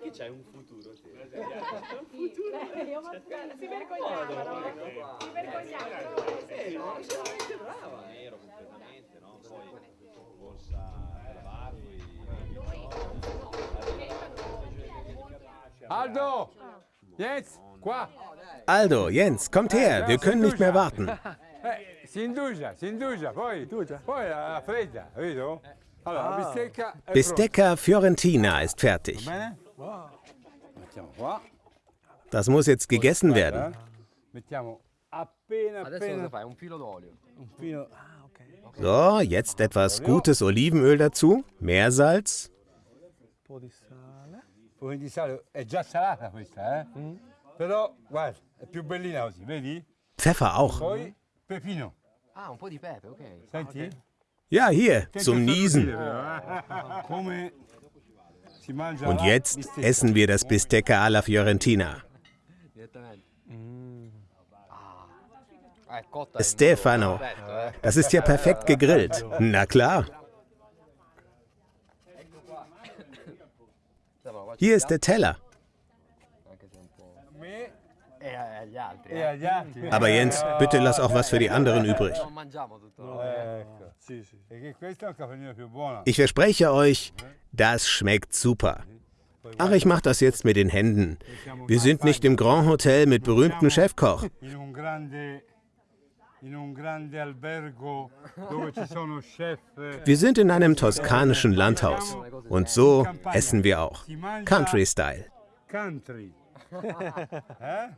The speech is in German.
che c'hai un futuro te. Io si vergognavano. Si vergognavano. Eh, no, sei veramente brava. Nero completamente, no? Poi borsa lavare, Aldo! Jetzt! Qua! Aldo, Jens, kommt her, wir können nicht mehr warten. Eh, si indugia, si indugia, poi, poi la fredda, vedo? Bistecca Fiorentina ist fertig. Das muss jetzt gegessen werden. Ah. So, jetzt etwas gutes Olivenöl dazu, Meersalz, eh? Però, guarda, è più bellina così, vedi? Pfeffer auch. Ah, un po' di pepe, ok. Senti? Ja, hier, zum Niesen. Und jetzt essen wir das Bistecca alla Fiorentina. Stefano, das ist ja perfekt gegrillt. Na klar. Hier ist der Teller. Aber Jens, bitte lass auch was für die anderen übrig. Ich verspreche euch, das schmeckt super. Ach, ich mach das jetzt mit den Händen. Wir sind nicht im Grand Hotel mit berühmtem Chefkoch. Eh, Wir sind in einem toskanischen Landhaus. Und so essen wir auch. Country Style. Country. eh?